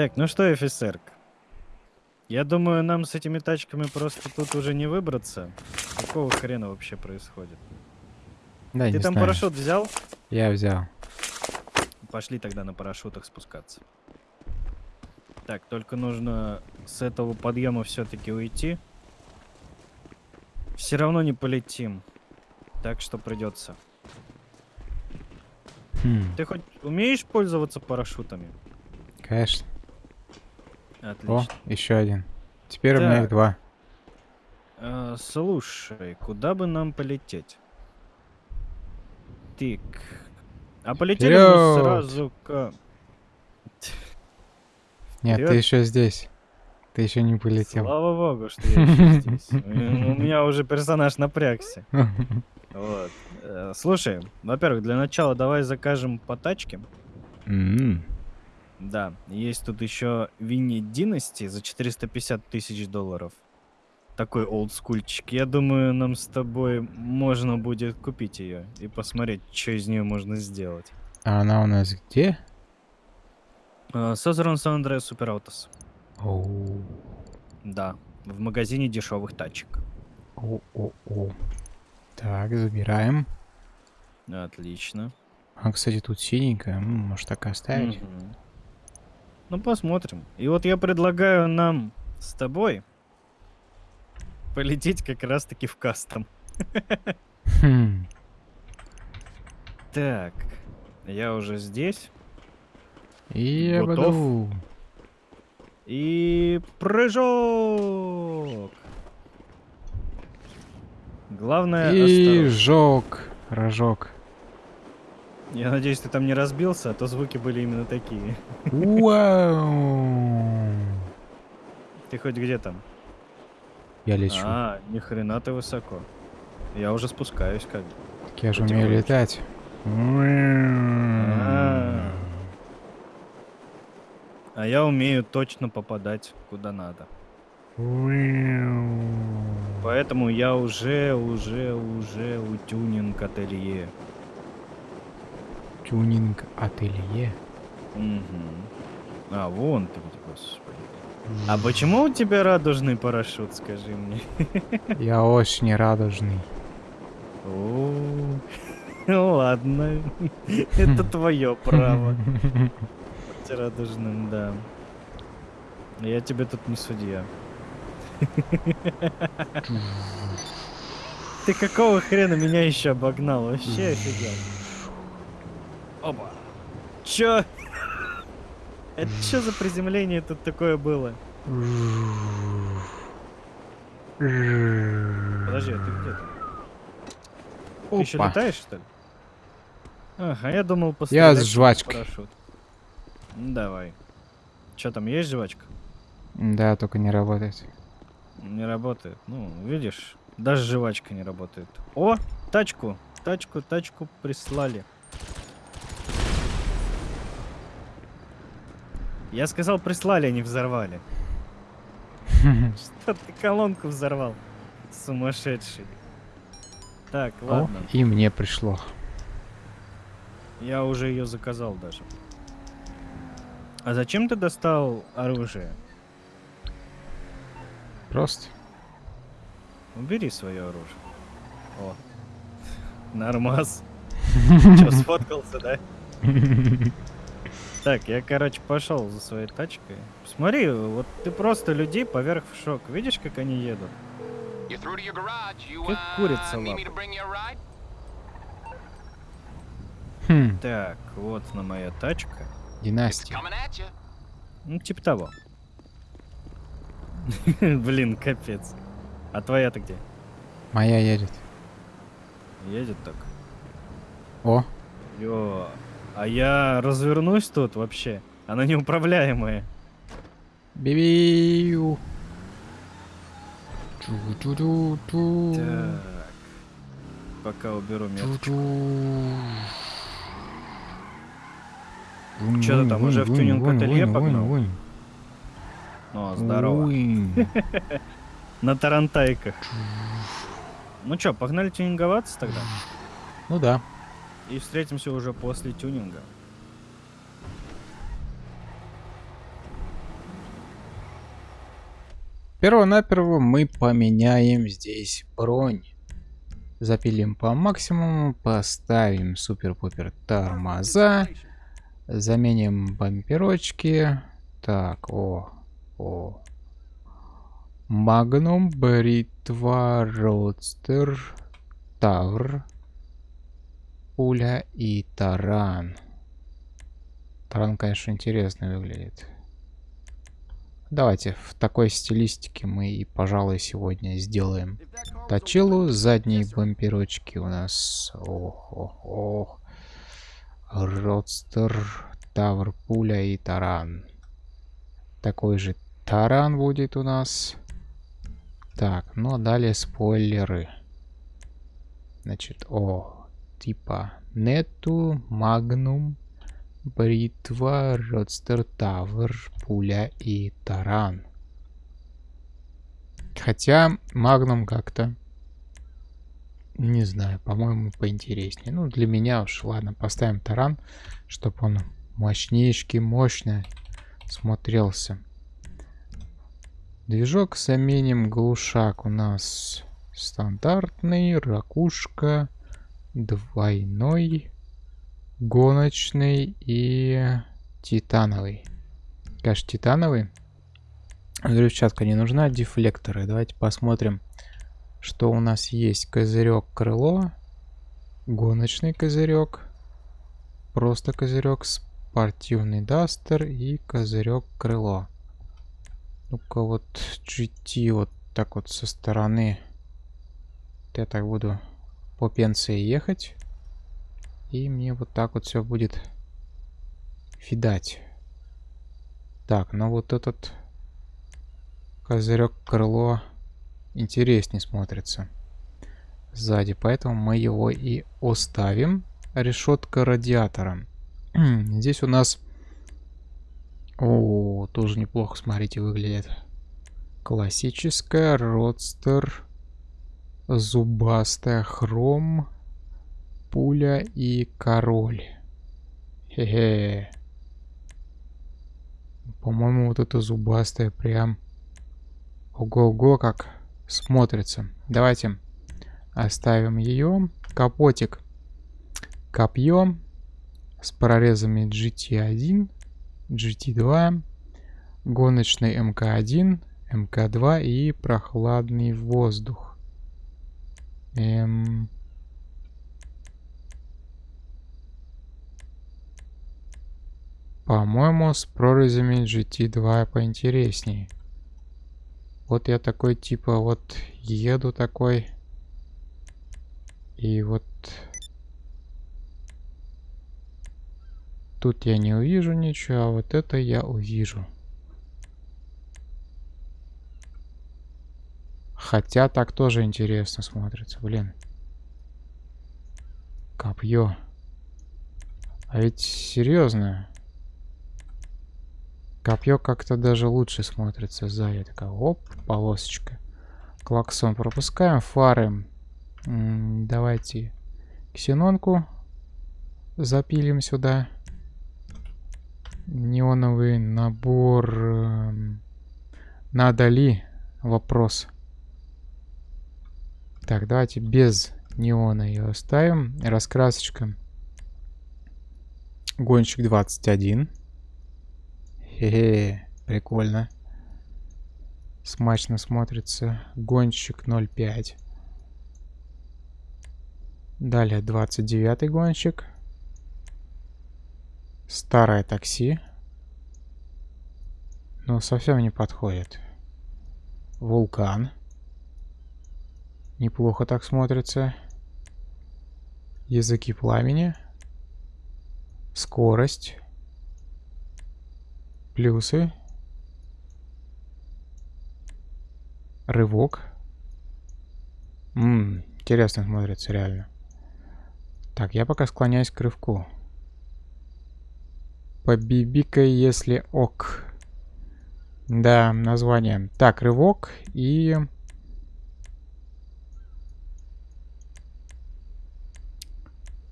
Так, ну что, офицер? Я думаю, нам с этими тачками просто тут уже не выбраться. Какого хрена вообще происходит? Да, Ты там знаю. парашют взял? Я взял. Пошли тогда на парашютах спускаться. Так, только нужно с этого подъема все-таки уйти. Все равно не полетим. Так что придется. Хм, Ты хоть умеешь пользоваться парашютами? конечно. О, Отлично. еще один. Теперь у меня их Так. два. А, слушай, куда бы нам полететь? Тик. А полетели мы сразу к... Нет, ты еще здесь. Ты еще не полетел. Слава богу, что я ещё здесь. У меня уже персонаж напрягся. Вот. Э, Слушай, во-первых, для начала давай закажем по тачке. Да, есть тут еще Винни Династи за 450 тысяч долларов. Такой олдскульчик. Я думаю, нам с тобой можно будет купить ее и посмотреть, что из нее можно сделать. А она у нас где? Созерон Сан Андреас Супераутос. Оу. Да, в магазине дешевых тачек. О-о-о. Так, забираем. Отлично. А, кстати, тут синенькая. Может, так и оставить? Мгм. Ну, посмотрим. И вот я предлагаю нам с тобой полететь как раз-таки в кастом. Хм. Так, я уже здесь. И Готов? буду. И прыжок! Главное, И осторожно. жог. Рожок. Я надеюсь, ты там не разбился, а то звуки были именно такие. Вау. Ты хоть где там? Я лечу. А, ни хрена ты высоко. Я уже спускаюсь как бы. Так я же умею летать. А. А я умею точно попадать куда надо. Поэтому я уже, уже, уже у тюнинг ателье. Тюнинг ателье. Мгм. А, вон ты господи. А почему у тебя радужный парашют, скажи мне? Я очень радужный. О, Ну ладно, это твое право. Быть радужным, да. Я тебе тут не судья. Ты какого хрена меня еще обогнал? Вообще офигел. Опа. Чё? Это что за приземление тут такое было? Подожди, а ты где там? Ты еще Опа. летаешь, что ли? Ага, я думал Я с жвачкой. парашют. Ну, Давай. Че там, есть жвачка? Да, только не работает. Не работает. Ну, видишь, даже жвачка не работает. О, тачку, тачку, тачку прислали. Я сказал прислали, не взорвали. Что ты колонку взорвал? Сумасшедший. Так, О, ладно. и мне пришло. Я уже ее заказал даже. А зачем ты достал оружие? Просто. Убери свое оружие. О. Нормас. Че, сфоткался, да? Так, я, короче, пошел за своей тачкой. Смотри, вот ты просто людей поверх в шок. Видишь, как они едут? Как курица лапы. Хм, Так, вот на моя тачка. династия. Ну, типа того. Блин, капец. А твоя-то где? Моя едет. Едет так. О, Ё, а я развернусь тут вообще. Она неуправляемая. Чу-чу-чу-чу. Так. Пока уберу метку. Ты там, уже в тюнинг-ателье Вунь, вунь, погнал? О, здорово. На тарантайках. Ну чё, погнали тюнинговаться тогда? Ну да. И встретимся уже после тюнинга. Перво-наперво мы поменяем здесь бронь. Запилим по максимуму, поставим супер-пупер тормоза, заменим бамперочки. Так, о, о. Магнум, бритва, родстер, тавр, пуля и таран. Таран, конечно, интересно выглядит. Давайте в такой стилистике мы и, пожалуй, сегодня сделаем точилу. Задние бамперочки у нас... Ох, ох, ох. Родстер, Тавр, Пуля и Таран. Такой же Таран будет у нас. Так, ну а далее спойлеры. Значит, о, типа Нету, Магнум, Бритва, Родстер Тавр, Пуля и Таран. Хотя Магнум как-то... Не знаю, по-моему, поинтереснее. Ну, для меня уж, ладно, поставим Таран, чтобы он мощнейший, мощно смотрелся. Движок заменим глушак у нас стандартный, ракушка, двойной гоночный и титановый. Конечно, титановый. Взрывчатка не нужна, дефлекторы. Давайте посмотрим, что у нас есть. Козырек крыло, гоночный козырек, просто козырек, спортивный дастер и козырек крыло. Ну-ка вот GT вот так вот со стороны. Я так буду по пенсии ехать. И мне вот так вот все будет видать. Так, ну вот этот козырек крыло интереснее смотрится сзади. Поэтому мы его и оставим. Решетка радиатора. Здесь у нас... О, тоже неплохо, смотрите, выглядит. Классическая, родстер, зубастая, хром пуля и король. Хе-хе. По-моему, вот это зубастая прям... Ого-го, как смотрится. Давайте оставим ее. Капотик. Копье с прорезами GT1, GT2, гоночный МК1, МК2 и прохладный воздух. Эм... По-моему, с прорезями GT2 поинтереснее. Вот я такой, типа, вот еду такой. И вот... Тут я не увижу ничего, а вот это я увижу. Хотя так тоже интересно смотрится, блин. Копье. А ведь серьезно. Копье как-то даже лучше смотрится сзади. Такая, оп, полосочка. Клаксон пропускаем. Фары. М -м, давайте ксенонку запилим сюда. Неоновый набор. Э, надо ли? Вопрос. Так, давайте без неона ее оставим. Раскрасочка. Гонщик 21. Хе-хе, прикольно. Смачно смотрится. Гонщик 0.5. Далее 29 гонщик. Старое такси. Но совсем не подходит. Вулкан. Неплохо так смотрится. Языки пламени. Скорость. Плюсы. Рывок. Ммм, интересно смотрится реально. Так, я пока склоняюсь к рывку. Побибикай, если ок. Да, название. Так, рывок и...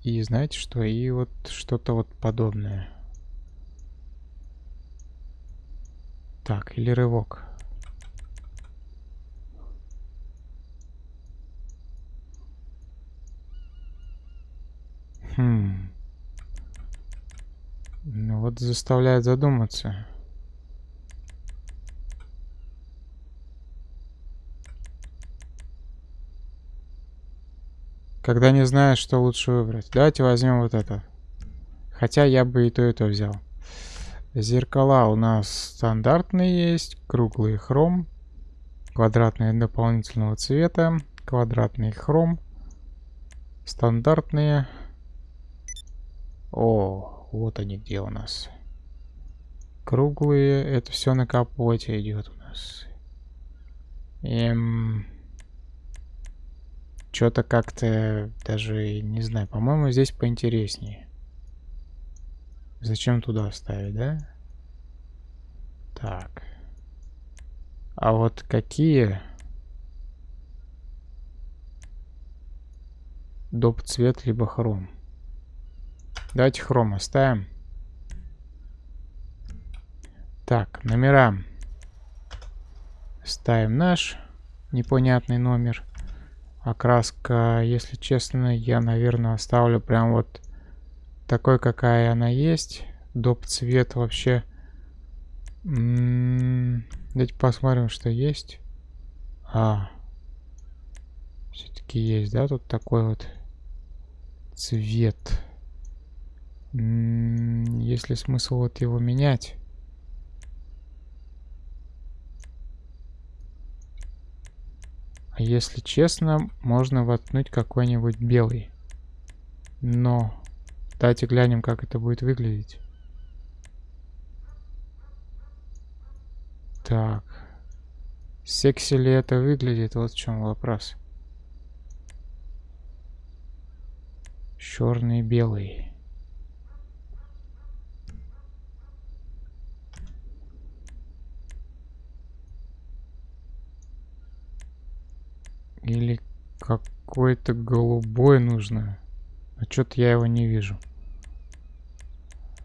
И знаете что? И вот что-то вот подобное. Так, или рывок. Хм. Ну вот заставляет задуматься. Когда не знаешь, что лучше выбрать. Давайте возьмем вот это. Хотя я бы и то, и то взял. Зеркала у нас стандартные есть. Круглый хром. Квадратные дополнительного цвета. Квадратный хром. Стандартные. О, вот они где у нас. Круглые. Это все на капоте идет у нас. Эм... Что-то как-то даже, не знаю, по-моему, здесь поинтереснее. Зачем туда ставить, да? Так. А вот какие... Доп цвет, либо хром. Давайте хром оставим. Так, номера. Ставим наш непонятный номер. Окраска, если честно, я, наверное, оставлю прям вот такой, какая она есть. Доп цвет вообще... Давайте посмотрим, что есть. А, все-таки есть, да, тут такой вот цвет. Есть ли смысл вот его менять? Если честно, можно воткнуть какой-нибудь белый. Но давайте глянем, как это будет выглядеть. Так. Секси ли это выглядит? Вот в чем вопрос. Черный и белый. Или какой-то голубой нужно. А что-то я его не вижу.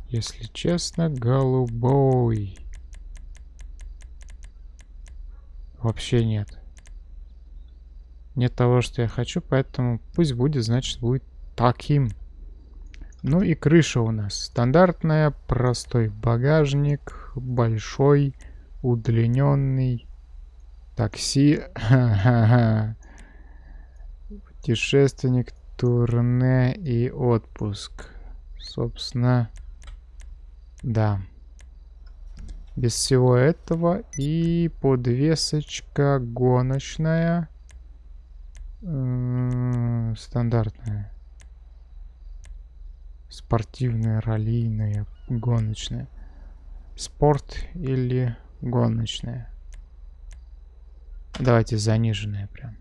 Если честно, голубой. Вообще нет. Нет того, что я хочу, поэтому пусть будет, значит, будет таким. Ну и крыша у нас. Стандартная, простой багажник, большой, удлиненный. Такси. Путешественник, турне и отпуск. Собственно, да. Без всего этого и подвесочка гоночная. Стандартная. Спортивная, раллийная, гоночная. Спорт или гоночная. Давайте заниженная прям.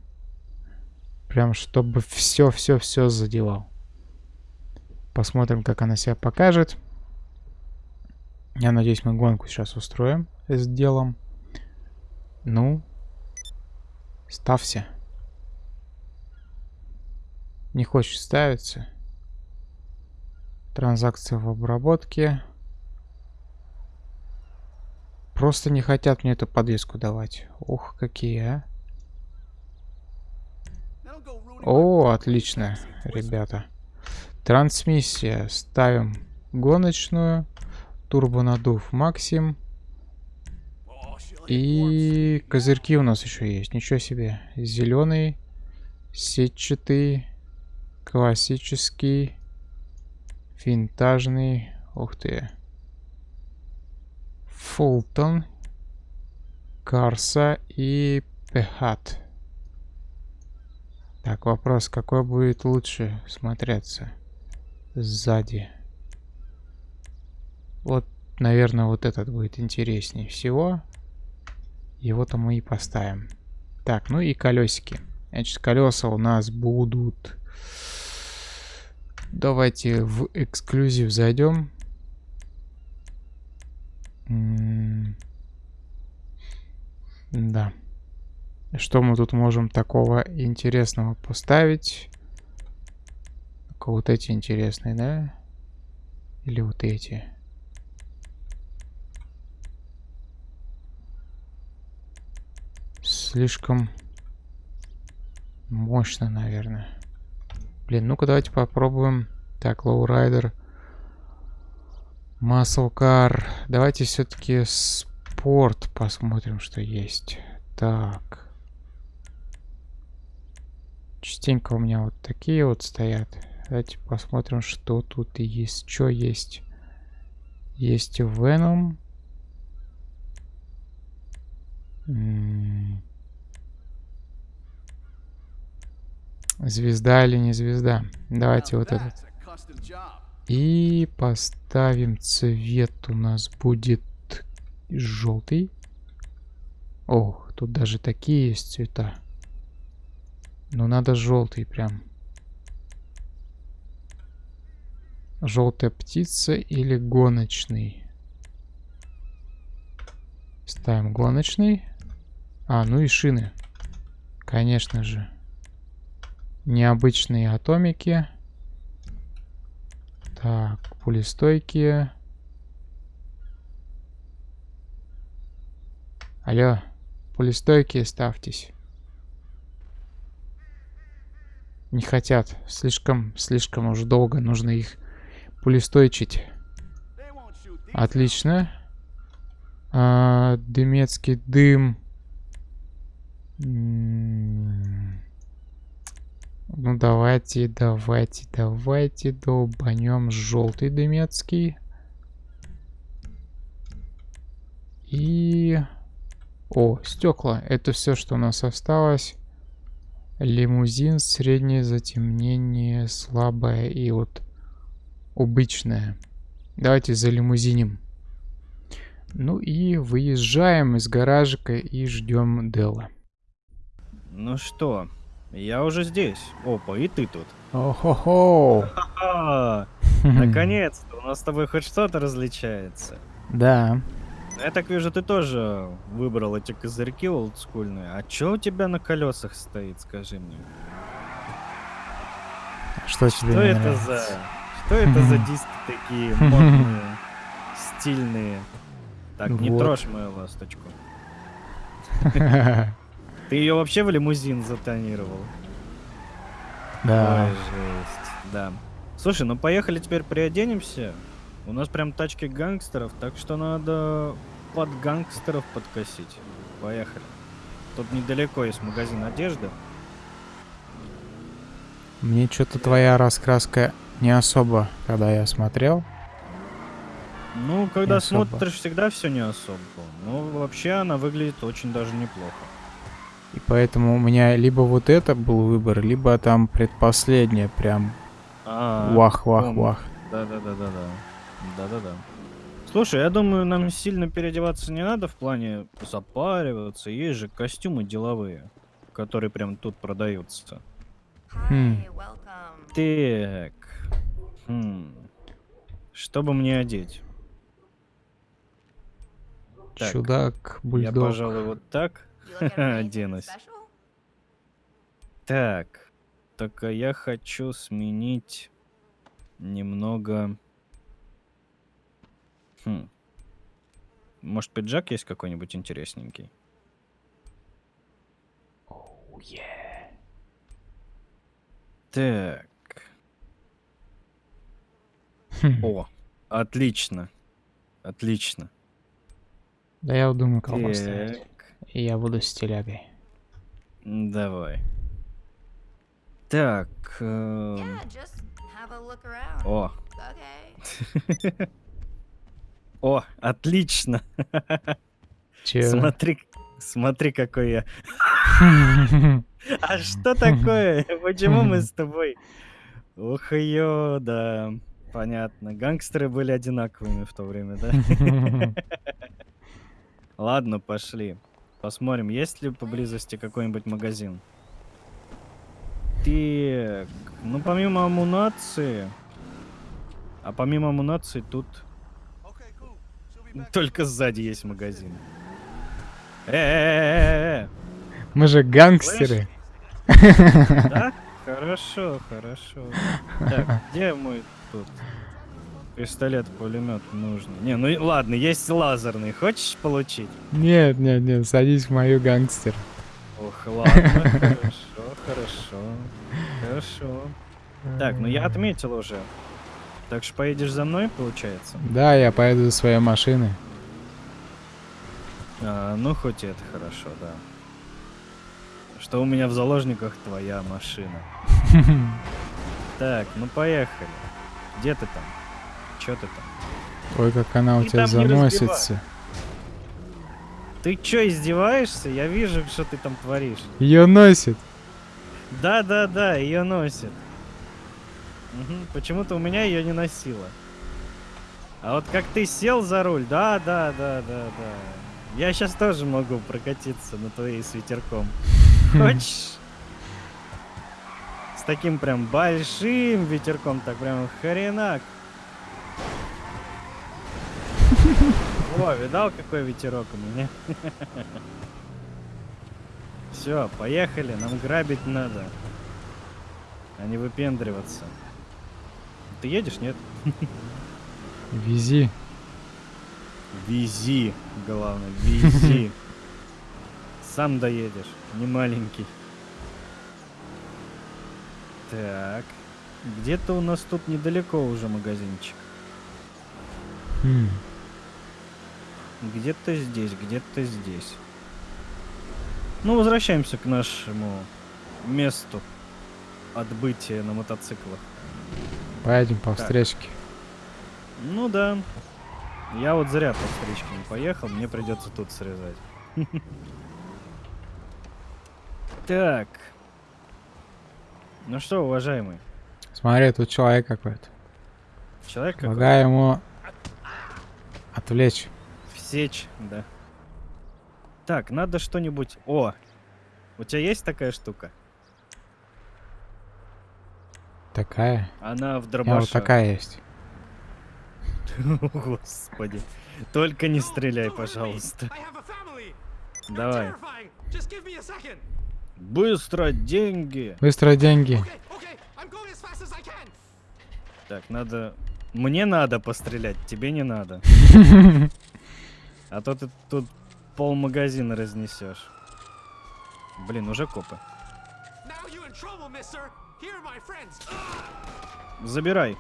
Прям, чтобы все-все-все задевал. Посмотрим, как она себя покажет. Я надеюсь, мы гонку сейчас устроим с делом. Ну, ставься. Не хочет ставиться. Транзакция в обработке. Просто не хотят мне эту подвеску давать. Ух, какие, а. О, отлично, ребята. Трансмиссия. Ставим гоночную. Турбонадув максим. И козырьки у нас еще есть. Ничего себе. Зеленый, сетчатый, классический, винтажный. Ух ты. Фултон, Карса и Пехат. Так, вопрос, какой будет лучше смотреться сзади? Вот, наверное, вот этот будет интереснее всего. Его-то мы и поставим. Так, ну и колесики. Значит, колеса у нас будут... Давайте в эксклюзив зайдем. Да. Что мы тут можем такого интересного поставить? Только вот эти интересные, да? Или вот эти? Слишком мощно, наверное. Блин, ну-ка давайте попробуем Так, лоурайдер. Маслкар. Давайте все-таки спорт посмотрим, что есть. Так. Частенько у меня вот такие вот стоят. Давайте посмотрим, что тут есть. Что есть? Есть Venom. Звезда или не звезда? Давайте вот этот. И поставим цвет у нас будет желтый. Ох, тут даже такие есть цвета. Но надо желтый прям. Желтая птица или гоночный? Ставим гоночный. А, ну и шины. Конечно же. Необычные атомики. Так, пулестойкие. Алло, пулестойкие ставьтесь. Не хотят. Слишком, слишком уж долго нужно их пулестойчить. Отлично. А, дымецкий дым. Ну давайте, давайте, давайте долбанем желтый дымецкий. И... О, стекла. Это все, что у нас осталось. Лимузин, среднее затемнение, слабое и вот обычное. Давайте за лимузинем. Ну и выезжаем из гаражика и ждем Дела. Ну что, я уже здесь. Опа, и ты тут. О-хо-хо! Наконец-то, у нас с тобой хоть что-то различается. Да. Я так вижу, ты тоже выбрал эти козырьки олдскульные. А чё у тебя на колесах стоит, скажи мне? Что тебе Что это нравится? за... Что это за диски такие модные, стильные? Так, не Вот. трожь мою ласточку. Ты ее вообще в лимузин затонировал? Да. Ой, жесть. Да. Слушай, ну поехали теперь приоденемся. У нас прям тачки гангстеров, так что надо под гангстеров подкосить. Поехали. Тут недалеко есть магазин одежды. Мне что-то твоя раскраска не особо, когда я смотрел. Ну, когда особо. смотришь, всегда все не особо. Ну, вообще она выглядит очень даже неплохо. И поэтому у меня либо вот это был выбор, либо там предпоследнее прям А, вах-вах-вах. Да-да-да-да-да. Да-да-да. Слушай, я думаю, нам сильно переодеваться не надо в плане запариваться. Есть же костюмы деловые, которые прям тут продаются. Хм. Так. Хм. Что бы мне одеть? Так, Чудак, Я, бульдог. пожалуй, вот так. Оденусь. Так. Только я хочу сменить немного... Хм. Может, пиджак есть какой-нибудь интересненький? Так. Хм. О, отлично. Отлично. Да я думаю, кого поставить. Я буду с телягой. давай. Так. эм, Yeah. О, Okay. о, отлично. Че? Смотри, смотри, какой я. А что такое? Почему мы с тобой? Ух, ё, да. Понятно. Гангстеры были одинаковыми в то время, да? Ладно, пошли. Посмотрим, есть ли поблизости какой-нибудь магазин. Так, ну помимо амунации... А помимо амунации тут только сзади есть магазин. Э-э-э-э-э! Мы же гангстеры. Да? Хорошо, хорошо. Так, где мой тут пистолет-пулемет нужный? Не, ну ладно, есть лазерный. Хочешь получить? Нет, нет, нет, садись в мою гангстер. Ох, ладно, хорошо, хорошо. Хорошо. Так, ну я отметил уже. Так что поедешь за мной, получается? Да, я поеду за своей машиной. А, ну, хоть и это хорошо, да. Что у меня в заложниках твоя машина. Так, ну поехали. Где ты там? Чё ты там? Ой, как она у тебя заносится. Ты чё, издеваешься? Я вижу, что ты там творишь. Ее носит. Да, да, да, ее носит. Мгм, Почему-то у меня ее не носило. А вот как ты сел за руль, да, да, да, да, да. Я сейчас тоже могу прокатиться на твоей с ветерком. Хочешь? С таким прям большим ветерком, так прям хренак. О, видал, какой ветерок у меня? Все, поехали, нам грабить надо. А не выпендриваться. Ты едешь, нет? Вези. Вези, главное, вези. Сам доедешь, не маленький. Так, где-то у нас тут недалеко уже магазинчик. Хм. Где-то здесь, где-то здесь. Ну, возвращаемся к нашему месту отбытия на мотоциклах. Поедем по встречке. Ну да. Я вот зря по встречке не поехал, мне придется тут срезать. Так. Ну что, уважаемый, Смотри, тут человек какой-то. человек какой? Помогай ему отвлечь. Всечь, да. Так, надо что-нибудь... О! У тебя есть такая штука? Такая. Она в У меня дробашах. вот такая есть. Господи. Только не стреляй, пожалуйста. Давай. Быстро, деньги. Быстро деньги. Так, надо... Мне надо пострелять, тебе не надо. А то ты тут пол магазина разнесешь. Блин, уже копы. Забирай.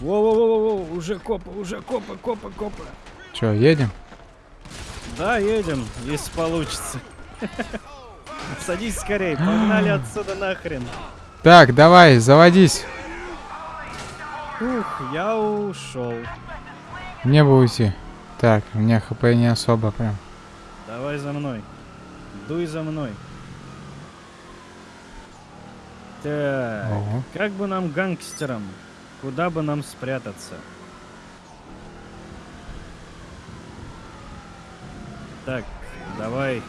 Воу-воу-воу, уже копы, уже копы, копы, копы. Че, едем? Да, едем, если получится. Садись скорей, погнали отсюда нахрен. Так, давай, заводись. Ух, я ушел. Мне бы уйти. Так, у меня хп не особо прям. Давай за мной. Дуй за мной. Так, Ого. как бы нам гангстерам? Куда бы нам спрятаться? Так, давай.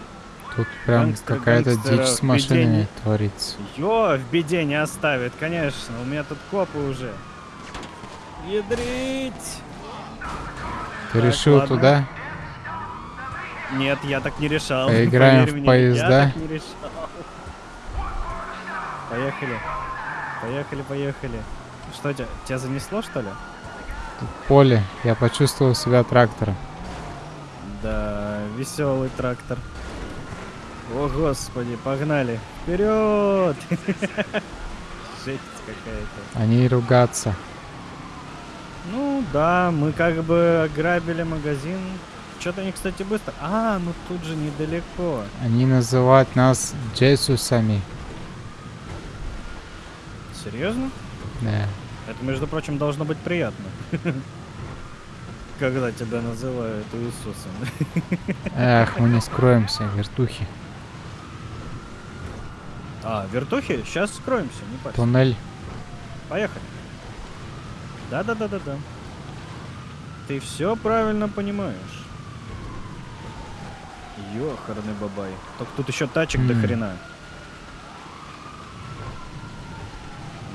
Тут прям какая-то дичь с машинами творится. Ё, в беде не оставит, конечно. У меня тут копы уже. Ядрить! Ты Так, решил ладно. туда? Нет, я так не решал. Поиграем поверь в мне, поезда? Я так не решал. Поехали. Поехали, поехали. Что тебя, тебя занесло, что ли? Поле. Я почувствовал себя трактором. Да, веселый трактор. О, господи, погнали. Вперед! Жесть какая-то. Они ругаться. Ну да, мы как бы ограбили магазин. Что-то они, кстати, быстро. А, ну тут же недалеко. Они называют нас Джесусами. Серьезно? Да. Это, между прочим, должно быть приятно. Когда тебя называют Иисусом. Эх, мы не скроемся, вертухи. А, вертухи? Сейчас скроемся, не парься. Туннель. Поехали. Да-да-да-да-да. Ты все правильно понимаешь. Ёхарный бабай. Только тут еще тачек до М. хрена.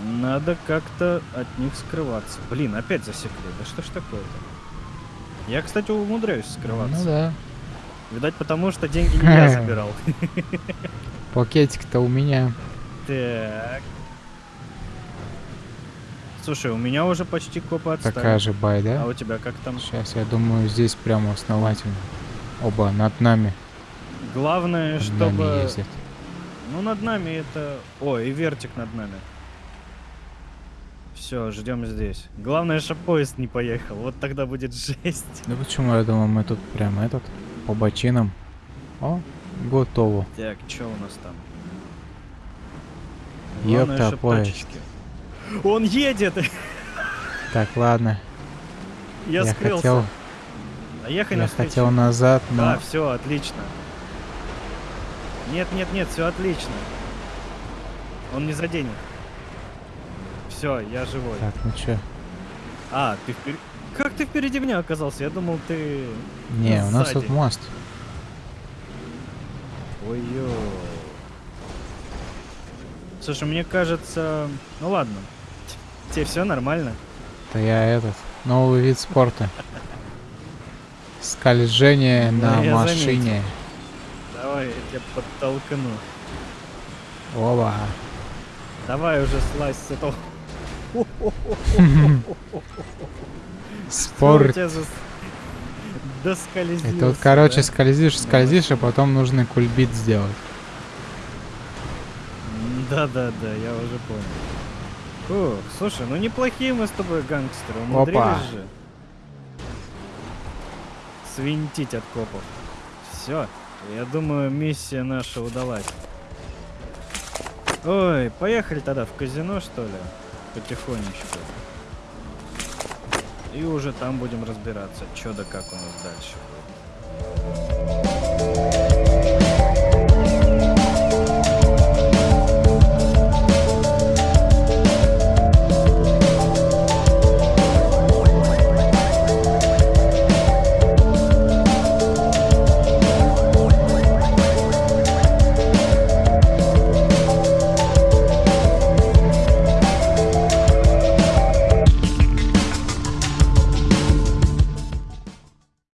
Надо как-то от них скрываться. Блин, опять засекли. Да что ж такое-то? Я, кстати, умудряюсь скрываться. Ну да. Видать, потому что деньги не я забирал. Пакетик-то у меня. Так. Слушай, у меня уже почти копы отстали. Такая же бай, А да? у тебя как там? Сейчас, я думаю, здесь прямо основательно. Оба над нами. Главное, Над чтобы... нами ездят. Ну, над нами это... О, и вертик над нами. Все, ждем здесь. Главное, чтобы поезд не поехал. Вот тогда будет жесть. Да почему я думал, мы тут прям этот, по бочинам. О, готово. Так, что у нас там? Ёпта, поезд. Он едет! Так, ладно. Я, я скрылся. хотел, А я навстречу. хотел назад, но... Да, все, отлично. Нет, нет, нет, все отлично. Он не заденет. Все, я живой. Так, ну чё? А, ты впереди. Как ты впереди меня оказался? Я думал, ты. Не, у нас тут сзади. мост. Ой-ё. Слушай, мне кажется. Ну ладно. Тебе все нормально. Это я этот, новый вид спорта. Скольжение Ну, на машине. Давай, я тебя подтолкну. Оба. Давай уже слазь с этого. Спорт. Это вот, короче, да? скользишь, скользишь, а потом нужно кульбит сделать. Да-да-да, я уже понял. Фух, слушай, ну неплохие мы с тобой гангстеры, Опа. умудрились же. Свинтить от копов. Все, я думаю, миссия наша удалась. Ой, поехали тогда в казино, что ли? Потихонечку. И уже там будем разбираться, что да как у нас дальше будет.